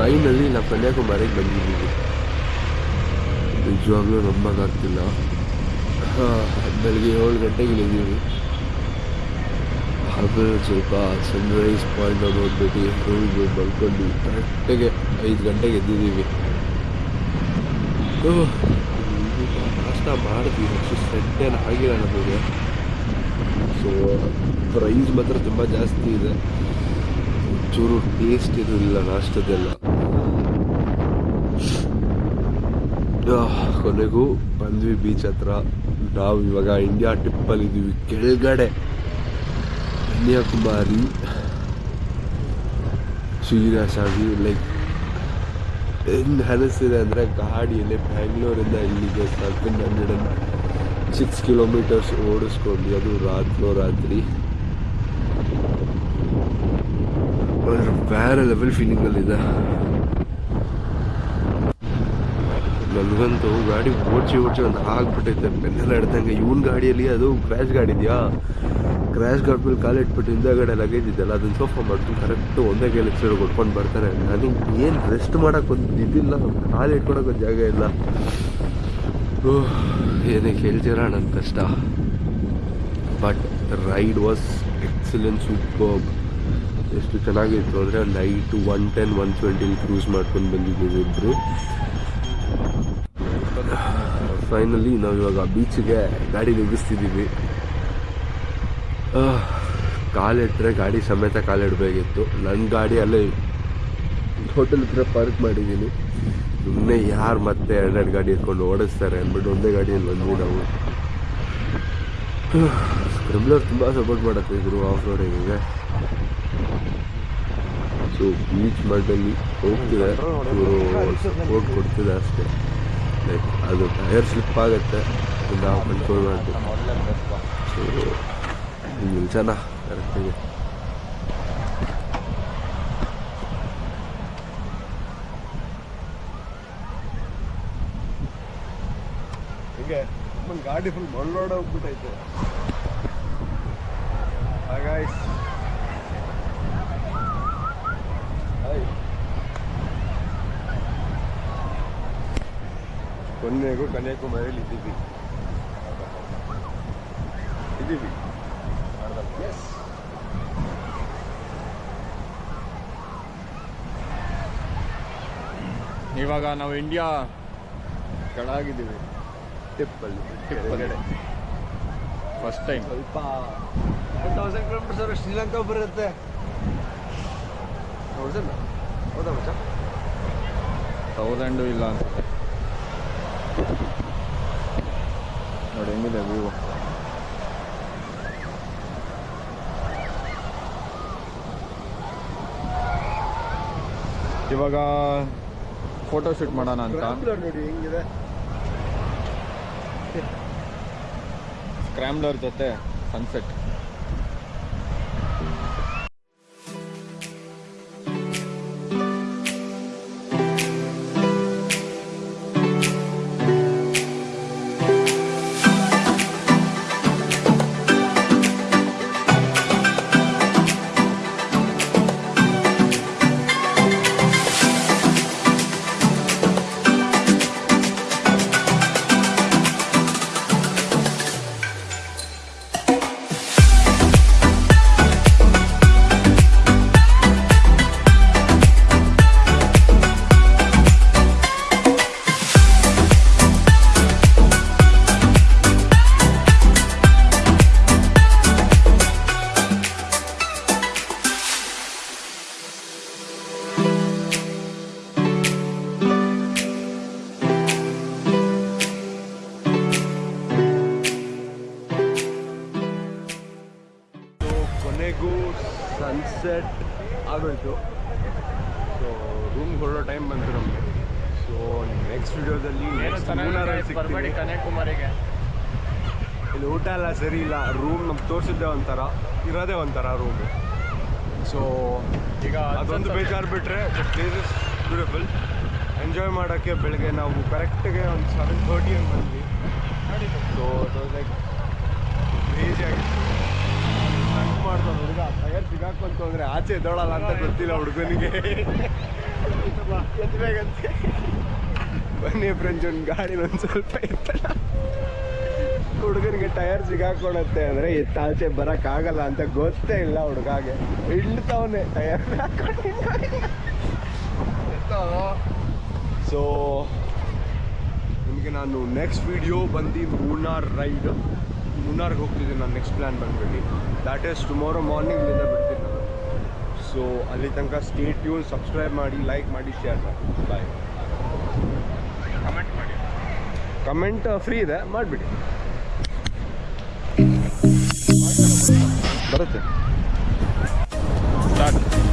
Finally ನಾವು ಕನ್ಯಾಕುಮಾರಿಗೆ ಬಂದಿದ್ದೀವಿ ನಿಜವಾಗ್ಲೂ ನಂಬೋಕ್ಕಾಗ್ತಿಲ್ಲ. ಬೆಳಗ್ಗೆ ಏಳು ಗಂಟೆಗೆ ಇಳಿದೀವಿ ಆಮೇಲೆ ಸ್ವಲ್ಪ ಸನ್ರೈಸ್ ಪಾಯಿಂಟ್ ನೋಡ್ಬಿಟ್ಟು ರೂಮ್ಗೆ ಬಂದ್ಕೊಂಡು ಕರೆಕ್ಟಾಗಿ ಐದು ಗಂಟೆಗೆ ಎದ್ದಿದ್ದೀವಿ. ನಾಷ್ಟ ಮಾಡಿದ್ವಿ ಅಷ್ಟು ಸೆಟ್ ಏನು ಆಗಿಲ್ಲ ನಮಗೆ. ಸೊ ಪ್ರೈಸ್ ಮಾತ್ರ ತುಂಬ ಜಾಸ್ತಿ ಇದೆ. ಚೂರು ಟೇಸ್ಟ್ ಇರಲಿಲ್ಲ ನಾಷ್ಟದೆಲ್ಲ. ಕೊನೆಗೂ ಬಂದ್ವಿ ಬೀಚ್ ಹತ್ರ. ನಾವು ಇವಾಗ ಇಂಡಿಯಾ ಟ್ರಿಪ್ಪಲ್ಲಿ ಇದ್ದೀವಿ ಕೆಳಗಡೆ ಕನ್ಯಾಕುಮಾರಿ ಸೀರಿಯಸ್ ಆಗಿ ಲೈಕ್ ಹೆಂಗೆ ಅನಿಸ್ತಿದೆ ಅಂದರೆ ಗಾಡಿಯಲ್ಲಿ ಬ್ಯಾಂಗ್ಳೂರಿಂದ ಇಲ್ಲಿಗೆ seven hundred and six kilometres ಓಡಿಸ್ಕೊಂಡು ಅದು ರಾತ್ರೋ ರಾತ್ರಿ. ಬೇರೆ ಲೆವೆಲ್ ಫೀಲಿಂಗಲ್ಲಿದೆ ನನಗಂತೂ ಗಾಡಿ ಓಡ್ಸಿ ಓಡ್ಸಿ ಒಂದು ಆಗ್ಬಿಟ್ಟೈತೆ ಬೆನ್ನೆಲ್ಲ ಹಿಡ್ದಂಗೆ ಇವನ್ ಗಾಡಿಯಲ್ಲಿ ಅದು ಕ್ರ್ಯಾಶ್ ಗಾಡಿ ಇದೆಯಾ? ಕ್ರ್ಯಾಶ್ ಗಾಡಿ ಮೇಲೆ ಕಾಲು ಇಟ್ಬಿಟ್ಟು ಹಿಂದೆಗಡೆ ಲಗೇಜ್ ಇದೆಯಲ್ಲ ಅದನ್ನ ಸೋಫಾ ಮಾಡ್ತೀನಿ ಕರೆಕ್ಟ್ ಒಂದೇ ಕೈಲಿ ಸೈಡ್ ಕೊಟ್ಕೊಂಡು ಬರ್ತಾರೆ. ನನಗೆ ಏನು ರೆಸ್ಟ್ ಮಾಡೋಕೆ ಒಂದು ಇದಿಲ್ಲ, ಕಾಲು ಇಟ್ಕೊಳಕ್ಕೆ ಒಂದು ಜಾಗ ಇಲ್ಲ. ಓ ಏನೇ ಕೇಳ್ತೀರ ನನ್ನ ಕಷ್ಟ. But ride was excellent super ಎಷ್ಟು ಚೆನ್ನಾಗಿತ್ತು ಅಂದರೆ ನೈಟ್ ಒನ್ ಟೆನ್ ಒನ್ ಟ್ವೆಂಟಿಲಿ ಕ್ರೂಸ್ ಮಾಡ್ಕೊಂಡು ಬಂದಿದ್ದೀವಿ ಇಬ್ಬರು ಫೈನಲಿ ನಾವು ಇವಾಗ ಬೀಚಿಗೆ ಗಾಡಿ ನಿಲ್ಲಿಸ್ತಿದ್ದೀವಿ ಕಾಲಿಟ್ಟರೆ ಗಾಡಿ ಸಮೇತ ಕಾಲಿಡಬೇಕಿತ್ತು. ನನ್ನ ಗಾಡಿ ಅಲ್ಲೇ ಹೋಟೆಲ್ ಹತ್ರ ಪಾರ್ಕ್ ಮಾಡಿದ್ದೀನಿ ಸುಮ್ಮನೆ ಯಾರು ಮತ್ತೆ ಎರಡೆರಡು ಗಾಡಿ ಇಟ್ಕೊಂಡು ಓಡಿಸ್ತಾರೆ ಅಂದ್ಬಿಟ್ಟು ಒಂದೇ ಗಾಡಿಯಲ್ಲಿ ಬಂದ್ವಿ ನಾವು. ಸ್ಕ್ರಿಬ್ಲರ್ ತುಂಬ ಸಪೋರ್ಟ್ ಮಾಡುತ್ತೆ ಇದ್ರು ಆಫ್ ರೋಡಿಂಗಿಗೆ ಸೊ ಬೀಚ್ ಮಾಡಲ್ಲಿ ಹೋಗ್ತಿದೆ. ಸಪೋರ್ಟ್ ಕೊಡ್ತಿದೆ ಅಷ್ಟೇ. ಲೈಕ್ ಅದು ಟೈರ್ ಸ್ಲಿಪ್ ಆಗುತ್ತೆ. ನಾವು ಕಂಟ್ರೋಲ್ ಮಾಡಬೇಕು. ಸೊ ಹಿಂಗೆ ನಿಲ್ಸೋಣ ಕರೆಕ್ಟಾಗಿ ಹೀಗೆ ಗಾಡಿ ಫುಲ್ ಮಳ್ಳೋಡ ಹೋಗ್ಬಿಟ್ಟೈತೆ ಹಾಗಾಯ್ಸ್. ಕೊನೆಗೂ ಕನ್ಯಾಕುಮಾರಿಯಲ್ಲಿ ಇದ್ದೀವಿ. ಇದ್ದೀವಿ. ಎಸ್ ಇವಾಗ ನಾವು ಇಂಡಿಯಾ ಕೆಳಗಿದ್ದೀವಿ. ಟಿಪ್ಪಲ್ಲಿ ಟಿಪ್ಪಲ್ಲಿ. ಫಸ್ಟ್ ಟೈಮ್ ಸ್ವಲ್ಪ ಒನ್ ತೌಸಂಡ್ ಕಿಲೋಮೀಟರ್ಸ್ ಅವರು ಶ್ರೀಲಂಕಾ ಬರುತ್ತೆ. ತೌಸಂಡ್ ಹೌದಾ ಮಚ್ಚ? ತೌಸಂಡು ಇಲ್ಲ ಅನ್ಸುತ್ತೆ ಹೆಂಗಿದೆ ವ್ಯೂ ಇವಾಗ ಫೋಟೋ ಶೂಟ್ ಮಾಡೋಣ ಅಂತ. ನೋಡಿ ಹೆಂಗಿದೆ. ಸ್ಕ್ರ್ಯಾಮ್ಲರ್ ಜೊತೆ ಸನ್ಸೆಟ್ ರೂಮ್ ಹೊರಡೋ ಟೈಮ್ ಬಂತು ನಮಗೆ. ಸೊ ನೆಕ್ಸ್ಟ್ ವಿಡಿಯೋದಲ್ಲಿ ಸಿಗ್ತೀನಿ. ಕನ್ಯಾಕುಮಾರಿಗೆ. ಇಲ್ಲಿ ಊಟ ಎಲ್ಲ ಸರಿ ಇಲ್ಲ. ರೂಮ್ ನಮ್ಗೆ ತೋರಿಸಿದ್ದೆ ಒಂಥರ. ಇರೋದೇ ಒಂಥರ ರೂಮ್ ಸೊ ಈಗ ಅದೊಂದು ಬೇಜಾರು ಬಿಟ್ಟರೆ ಪ್ಲೇಸ್ ಇಸ್ ಬ್ಯೂಟಿಫುಲ್ ಎಂಜಾಯ್ ಮಾಡೋಕ್ಕೆ ಬೆಳಗ್ಗೆ ನಾವು ಕರೆಕ್ಟ್ಗೆ ಒಂದು ಸೆವೆನ್ ಥರ್ಟಿ ಹಂಗೆ ಬಂದ್ವಿ. ಸೊ ಲೈಕ್ ಕ್ರೇಜಿ ಆಗಿತ್ತು ಸಿಗಾಕೊಂತು ಅಂದರೆ ಆಚೆ ಎದ್ದೋಳಲ್ಲ ಅಂತ ಗೊತ್ತಿಲ್ಲ ಹುಡುಗನಿಗೆ. ಬನ್ನಿ ಫ್ರೆಂಡ್ಸ್ ಒಂದು ಗಾಡಿ ಒಂದು ಸ್ವಲ್ಪ ಎತ್ತಲ್ಲ. ಹುಡುಗನಿಗೆ ಟೈರ್ ಸಿಗಾಕೊಳತ್ತೆ ಅಂದರೆ ಎತ್ತಾಚೆ ಆಗಲ್ಲ ಅಂತ ಗೊತ್ತೇ ಇಲ್ಲ ಹುಡುಗಾಗೆ. ಇಳ್ತಾವನೆ ಟೈರ್. ಸೊ ನಿಮಗೆ ನಾನು ನೆಕ್ಸ್ಟ್ ವಿಡಿಯೋ ಬಂದು ಮೂನಾರ್ ರೈಡ್ ಮೂನಾರ್ಗೆ ಹೋಗ್ತಿದ್ದೀನಿ ನಾನು ನೆಕ್ಸ್ಟ್ ಪ್ಲ್ಯಾನ್ ಬಂದ್ಬಿಟ್ಟು ದ್ಯಾಟ್ ಈಸ್ ಟುಮಾರೋ ಮಾರ್ನಿಂಗ್ ಇಲ್ಲಿಂದ ಬಿಡ್ತೀನಿ ನಾನು ಸೊ ಅಲ್ಲಿ ತನಕ ಸ್ಟೇಟ್ ಟ್ಯೂನ್ ಸಬ್ಸ್ಕ್ರೈಬ್ ಮಾಡಿ ಲೈಕ್ ಮಾಡಿ ಶೇರ್ ಮಾಡಿ. ಬಾಯ್ ಕಮೆಂಟ್ ಮಾಡಿ. ಕಮೆಂಟ್ ಫ್ರೀ ಇದೆ. ಮಾಡಿಬಿಡಿ. ಬರುತ್ತೆ. ಸ್ಟಾರ್ಟ್